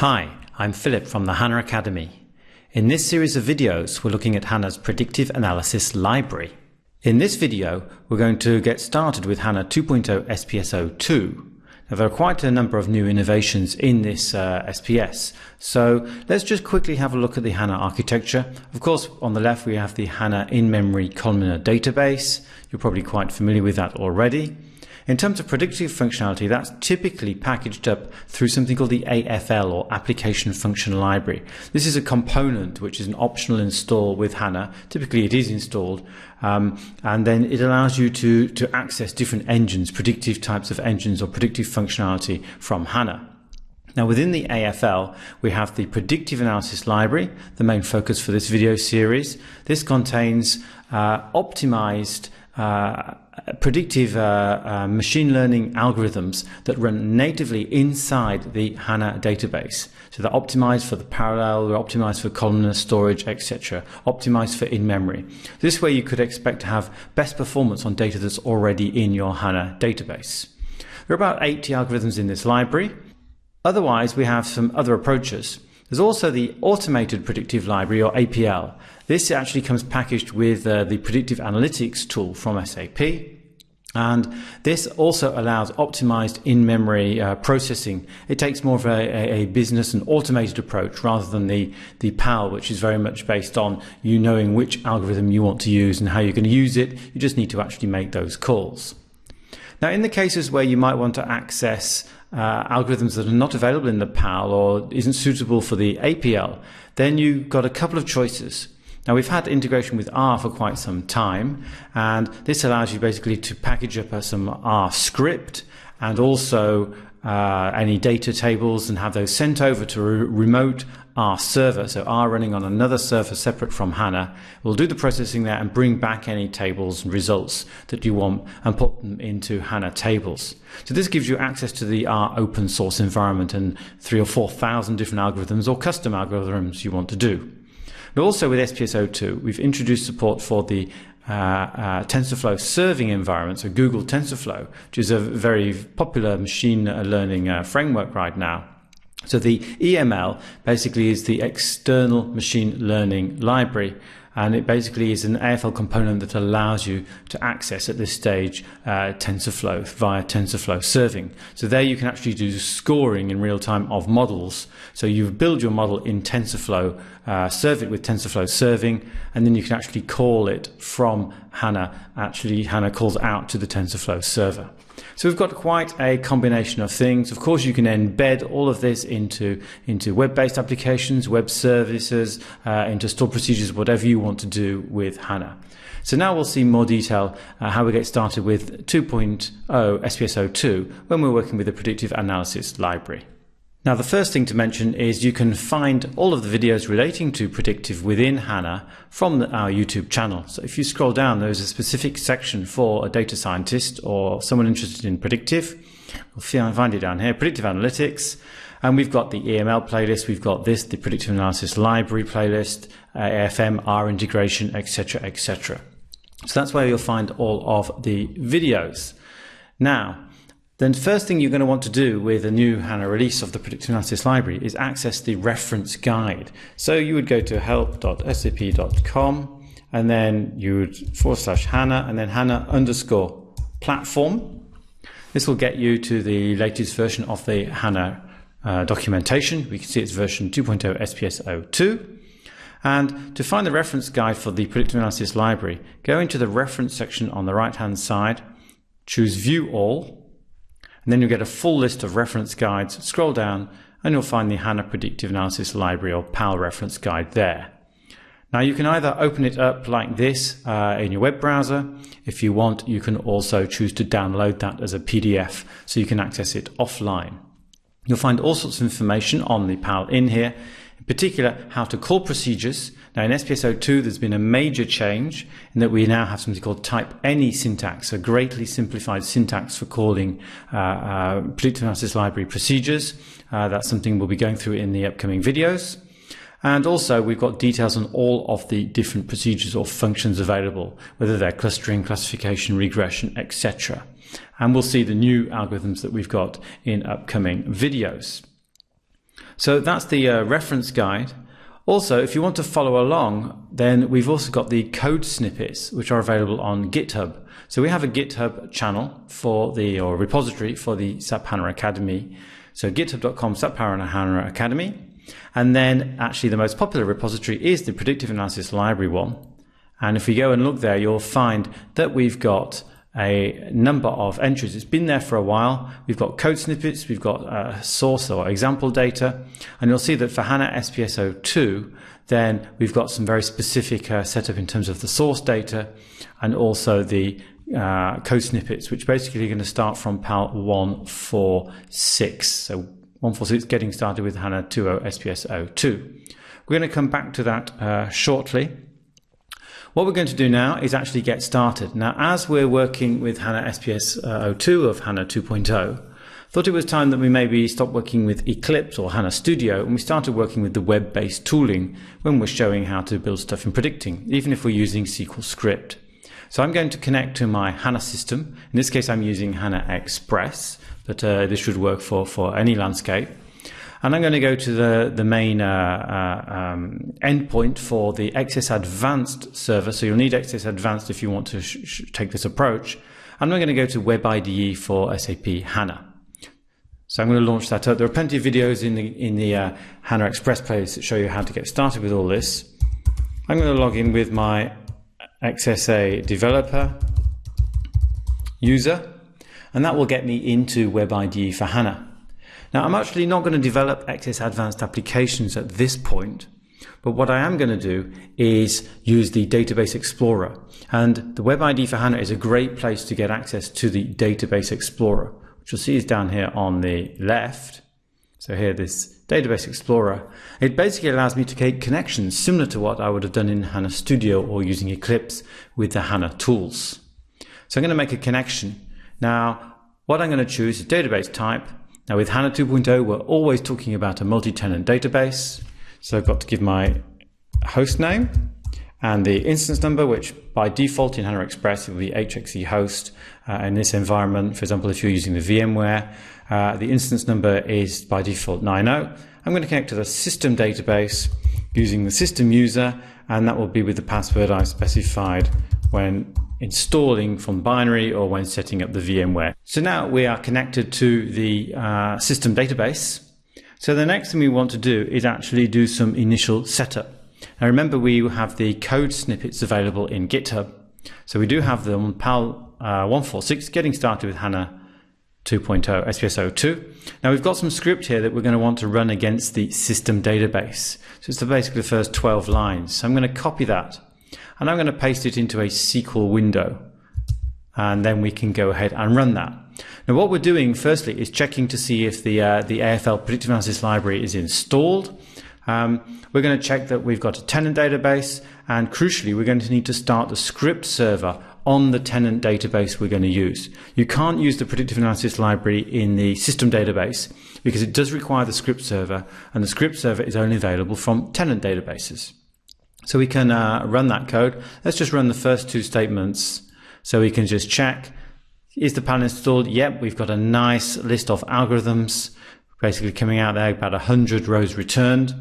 Hi, I'm Philip from the HANA Academy. In this series of videos, we're looking at HANA's Predictive Analysis Library. In this video, we're going to get started with HANA 2.0 SPS02. Now, there are quite a number of new innovations in this uh, SPS, so let's just quickly have a look at the HANA architecture. Of course, on the left we have the HANA in-memory columnar database. You're probably quite familiar with that already. In terms of predictive functionality, that's typically packaged up through something called the AFL or Application Function Library. This is a component which is an optional install with HANA. Typically, it is installed, um, and then it allows you to, to access different engines, predictive types of engines or predictive functionality from HANA. Now within the AFL, we have the Predictive Analysis Library, the main focus for this video series. This contains uh, optimized uh, predictive uh, uh, machine learning algorithms that run natively inside the HANA database. So they're optimized for the parallel, they're optimized for columnar storage, etc., optimized for in-memory. This way you could expect to have best performance on data that's already in your HANA database. There are about 80 algorithms in this library. Otherwise, we have some other approaches. There's also the Automated Predictive Library, or APL. This actually comes packaged with uh, the Predictive Analytics tool from SAP. And this also allows optimized in-memory uh, processing. It takes more of a, a, business and automated approach rather than the, the PAL, which is very much based on you knowing which algorithm you want to use and how you're going to use it. You just need to actually make those calls. Now, in the cases where you might want to access uh, algorithms that are not available in the PAL or isn't suitable for the APL, then you've got a couple of choices. Now we've had integration with R for quite some time, and this allows you basically to package up some R script and also uh, any data tables and have those sent over to a remote R server. So R running on another server separate from HANA will do the processing there and bring back any tables and results that you want and put them into HANA tables. So this gives you access to the R open source environment and three or four thousand different algorithms or custom algorithms you want to do. But also with SPS02, we've introduced support for the uh, uh, TensorFlow serving environment, so Google TensorFlow, which is a very popular machine learning uh, framework right now. So the EML basically is the external machine learning library and it basically is an AFL component that allows you to access at this stage uh, TensorFlow via TensorFlow serving. So there you can actually do scoring in real time of models. So you build your model in TensorFlow, uh, serve it with TensorFlow serving, and then you can actually call it from HANA. Actually, HANA calls out to the TensorFlow server. So we've got quite a combination of things. Of course, you can embed all of this into, into web-based applications, web services, uh, into stored procedures, whatever you want to do with HANA. So now we'll see more detail uh, how we get started with 2.0 SPS02 when we're working with the predictive analysis library. Now the first thing to mention is you can find all of the videos relating to predictive within HANA from the, our YouTube channel. So if you scroll down, there's a specific section for a data scientist or someone interested in predictive. We'll find it down here, predictive analytics. And we've got the EML playlist, we've got this, the predictive analysis library playlist, uh, AFM, R integration, etc., etc. So that's where you'll find all of the videos. Now, then first thing you're going to want to do with a new HANA release of the predictive analysis library is access the reference guide. So you would go to help.sap.com and then you would forward slash HANA and then HANA underscore platform. This will get you to the latest version of the HANA uh, documentation. We can see it's version 2.0 SPS02. And to find the reference guide for the predictive analysis library, go into the reference section on the right hand side, choose view all, and then you'll get a full list of reference guides. Scroll down and you'll find the HANA Predictive Analysis Library or PAL reference guide there. Now you can either open it up like this uh, in your web browser. If you want, you can also choose to download that as a PDF so you can access it offline. You'll find all sorts of information on the PAL in here, in particular how to call procedures now in SPS02 there's been a major change in that we now have something called type any syntax, a greatly simplified syntax for calling uh, uh, library procedures. Uh, that's something we'll be going through in the upcoming videos. And also we've got details on all of the different procedures or functions available, whether they're clustering, classification, regression, etc. And we'll see the new algorithms that we've got in upcoming videos. So that's the uh, reference guide. Also, if you want to follow along, then we've also got the code snippets, which are available on GitHub. So we have a GitHub channel for the, or repository for the SAP HANA Academy. So github.com SAP HANA Academy. And then actually the most popular repository is the predictive analysis library one. And if we go and look there, you'll find that we've got a number of entries. It's been there for a while. We've got code snippets, we've got uh, source or example data, and you'll see that for HANA SPS02, then we've got some very specific uh, setup in terms of the source data and also the uh, code snippets, which basically are going to start from PAL 146. So 146 getting started with HANA 2.0 SPS02. We're going to come back to that uh, shortly. What we're going to do now is actually get started. Now, as we're working with HANA SPS 02 of HANA 2.0, thought it was time that we maybe stop working with Eclipse or HANA Studio and we started working with the web-based tooling when we're showing how to build stuff in predicting, even if we're using SQL script. So I'm going to connect to my HANA system. In this case, I'm using HANA Express, but uh, this should work for, for any landscape. And I'm going to go to the, the main uh, uh, um, endpoint for the XS Advanced server. So you'll need XS Advanced if you want to take this approach. And I'm going to go to Web IDE for SAP HANA. So I'm going to launch that up. There are plenty of videos in the, in the uh, HANA Express playlist that show you how to get started with all this. I'm going to log in with my XSA developer user, and that will get me into Web IDE for HANA. Now, I'm actually not going to develop XS Advanced applications at this point, but what I am going to do is use the Database Explorer. And the Web IDE for HANA is a great place to get access to the Database Explorer, which you'll see is down here on the left. So here, this Database Explorer, it basically allows me to create connections similar to what I would have done in HANA Studio or using Eclipse with the HANA tools. So I'm going to make a connection. Now, what I'm going to choose is database type, now with HANA 2.0, we're always talking about a multi-tenant database. So I've got to give my host name and the instance number, which by default in HANA Express will be HXE host. Uh, in this environment, for example, if you're using the VMware, uh, the instance number is by default 90. I'm going to connect to the system database using the system user, and that will be with the password I've specified when installing from binary or when setting up the VMware. So now we are connected to the uh, system database. So the next thing we want to do is actually do some initial setup. Now remember we have the code snippets available in GitHub. So we do have them on PAL uh, 146 getting started with HANA 2.0 SPS02. Now we've got some script here that we're going to want to run against the system database. So it's basically the first 12 lines. So I'm going to copy that and I'm going to paste it into a SQL window and then we can go ahead and run that. Now what we're doing firstly is checking to see if the, uh, the AFL predictive analysis library is installed. Um, we're going to check that we've got a tenant database and crucially we're going to need to start the script server on the tenant database we're going to use. You can't use the predictive analysis library in the system database because it does require the script server and the script server is only available from tenant databases. So we can uh, run that code. Let's just run the first two statements so we can just check. Is the panel installed? Yep, we've got a nice list of algorithms basically coming out there, about 100 rows returned.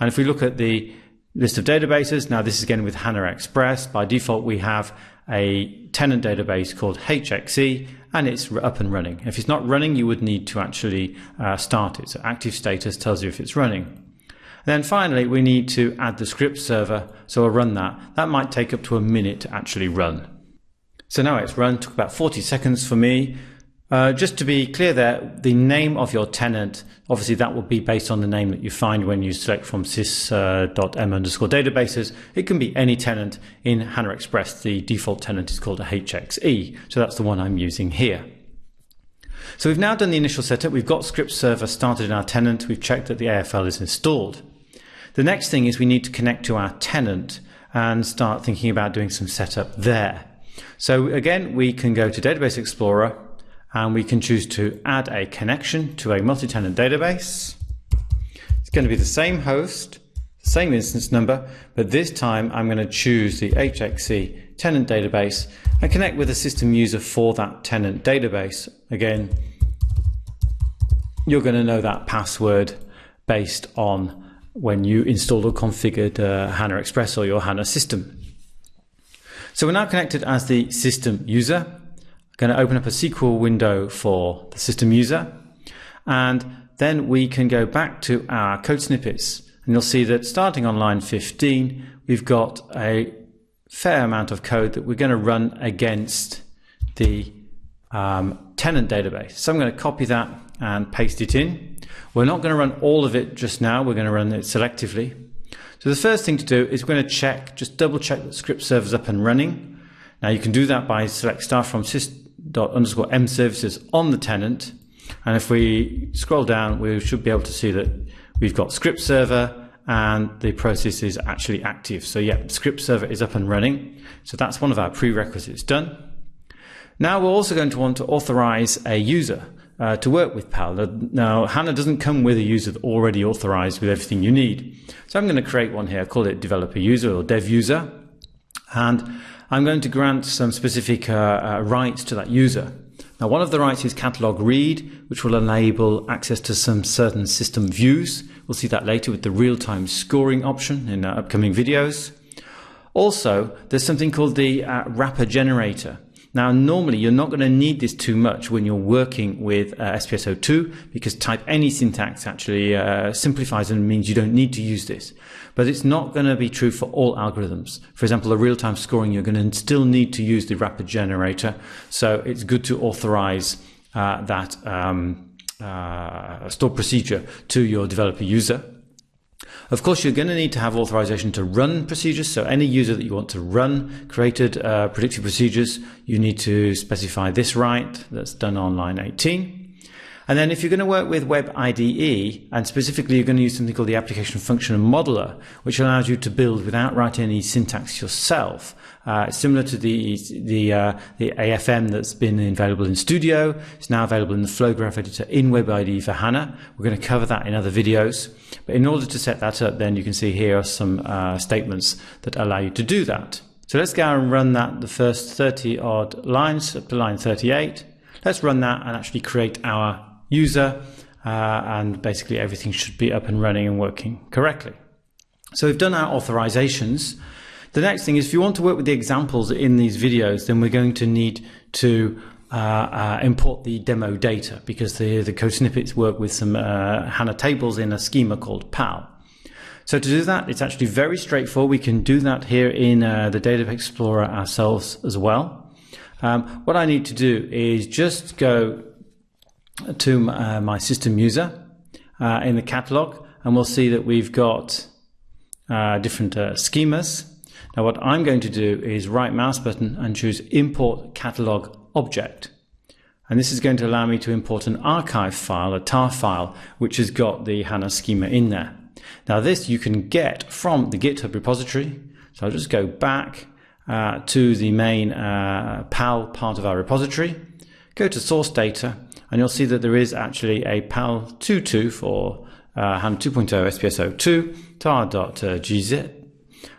And if we look at the list of databases, now this is again with HANA Express. By default, we have a tenant database called HXE and it's up and running. If it's not running, you would need to actually uh, start it. So active status tells you if it's running. Then finally, we need to add the script server. So we'll run that. That might take up to a minute to actually run. So now it's run, took about 40 seconds for me. Uh, just to be clear there, the name of your tenant, obviously that will be based on the name that you find when you select from sys.m uh, underscore databases. It can be any tenant in HANA Express. The default tenant is called a HXE. So that's the one I'm using here. So we've now done the initial setup. We've got script server started in our tenant. We've checked that the AFL is installed. The next thing is we need to connect to our tenant and start thinking about doing some setup there. So again, we can go to Database Explorer and we can choose to add a connection to a multi-tenant database. It's going to be the same host, same instance number, but this time I'm going to choose the HXE tenant database and connect with a system user for that tenant database. Again, you're going to know that password based on when you installed or configured uh, HANA Express or your HANA system. So we're now connected as the system user. I'm going to open up a SQL window for the system user and then we can go back to our code snippets and you'll see that starting on line 15 we've got a fair amount of code that we're going to run against the um, tenant database. So I'm going to copy that and paste it in. We're not going to run all of it just now. We're going to run it selectively. So the first thing to do is we're going to check, just double check that script server is up and running. Now you can do that by select start from sys underscore m services on the tenant. And if we scroll down, we should be able to see that we've got script server and the process is actually active. So yeah, script server is up and running. So that's one of our prerequisites done. Now we're also going to want to authorize a user uh, to work with PAL. Now HANA doesn't come with a user already authorized with everything you need. So I'm going to create one here, call it developer user or dev user. And I'm going to grant some specific uh, uh, rights to that user. Now, one of the rights is catalog read, which will enable access to some certain system views. We'll see that later with the real-time scoring option in uh, upcoming videos. Also, there's something called the uh, wrapper generator. Now, normally you're not going to need this too much when you're working with uh, SPS02 because type any syntax actually uh, simplifies and means you don't need to use this. But it's not going to be true for all algorithms. For example, the real-time scoring, you're going to still need to use the wrapper generator. So it's good to authorize uh, that um, uh, stored procedure to your developer user. Of course, you're going to need to have authorization to run procedures. So any user that you want to run created uh, predictive procedures, you need to specify this right. That's done on line 18. And then if you're going to work with Web IDE, and specifically you're going to use something called the application function modeler, which allows you to build without writing any syntax yourself, uh, similar to the the uh, the AFM that's been available in Studio. It's now available in the Flowgraph editor in Web IDE for HANA. We're going to cover that in other videos. But in order to set that up, then you can see here are some uh, statements that allow you to do that. So let's go and run that the first 30 odd lines up to line 38. Let's run that and actually create our user uh, and basically everything should be up and running and working correctly. So we've done our authorizations. The next thing is if you want to work with the examples in these videos, then we're going to need to uh, uh, import the demo data because the, the code snippets work with some uh, HANA tables in a schema called PAL. So to do that, it's actually very straightforward. We can do that here in uh, the Data Explorer ourselves as well. Um, what I need to do is just go to uh, my system user uh, in the catalog and we'll see that we've got different schemas now what I'm going to do is right mouse button and choose import catalog object. And this is going to allow me to import an archive file, a tar file, which has got the HANA schema in there. Now this you can get from the GitHub repository. So I'll just go back uh, to the main uh, PAL part of our repository, go to source data, and you'll see that there is actually a PAL22 for uh, HANA 2.0 SPS02 tar.gz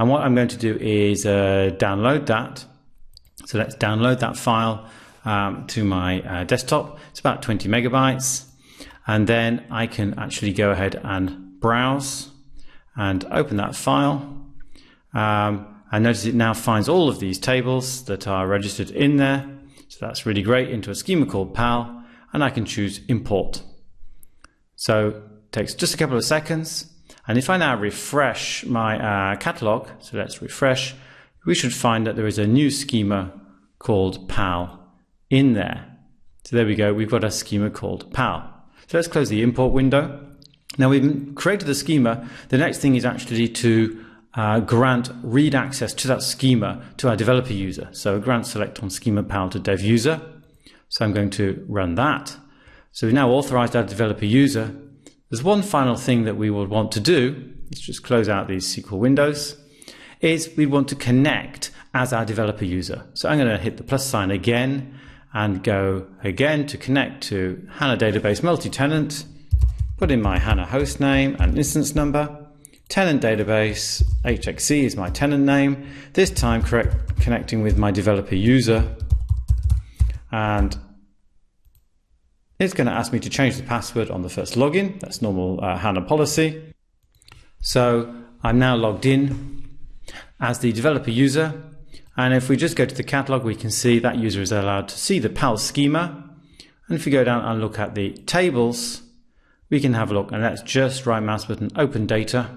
and what I'm going to do is uh, download that. So let's download that file um, to my uh, desktop. It's about 20 megabytes. And then I can actually go ahead and browse and open that file. Um, and notice it now finds all of these tables that are registered in there. So that's really great into a schema called PAL. And I can choose import. So it takes just a couple of seconds and if I now refresh my uh, catalog, so let's refresh, we should find that there is a new schema called PAL in there. So there we go, we've got a schema called PAL. So let's close the import window. Now we've created the schema. The next thing is actually to uh, grant read access to that schema to our developer user. So grant select on schema PAL to dev user. So I'm going to run that. So we've now authorized our developer user. There's one final thing that we would want to do, let's just close out these SQL windows, is we want to connect as our developer user. So I'm going to hit the plus sign again and go again to connect to HANA Database Multi-Tenant, put in my HANA host name and instance number, tenant database, HXE is my tenant name, this time correct, connecting with my developer user and It's going to ask me to change the password on the first login. That's normal uh, HANA policy. So I'm now logged in as the developer user. And if we just go to the catalog, we can see that user is allowed to see the PAL schema. And if we go down and look at the tables, we can have a look. And that's just right mouse button, open data,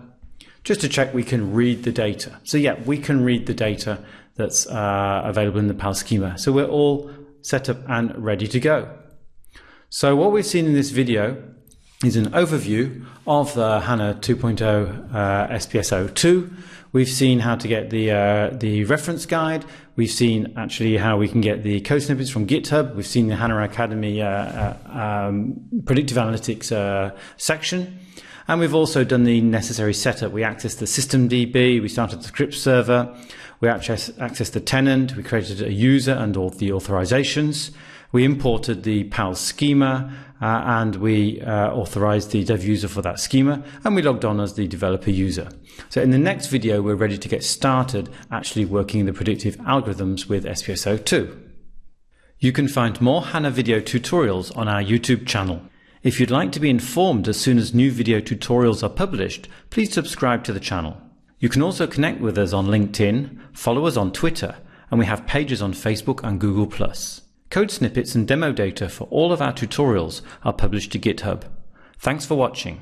just to check we can read the data. So yeah, we can read the data that's uh, available in the PAL schema. So we're all set up and ready to go. So what we've seen in this video is an overview of the HANA 2.0 uh, SPS02. We've seen how to get the uh, the reference guide. We've seen actually how we can get the code snippets from GitHub. We've seen the HANA Academy uh, uh um, predictive analytics uh, section. And we've also done the necessary setup. We accessed the systemd, we started the script server, we accessed the tenant, we created a user and all the authorizations. We imported the PAL schema uh, and we uh, authorized the dev user for that schema and we logged on as the developer user. So in the next video, we're ready to get started actually working the predictive algorithms with SPS02. You can find more HANA video tutorials on our YouTube channel. If you'd like to be informed as soon as new video tutorials are published, please subscribe to the channel. You can also connect with us on LinkedIn, follow us on Twitter, and we have pages on Facebook and Google+. Code snippets and demo data for all of our tutorials are published to GitHub. Thanks for watching.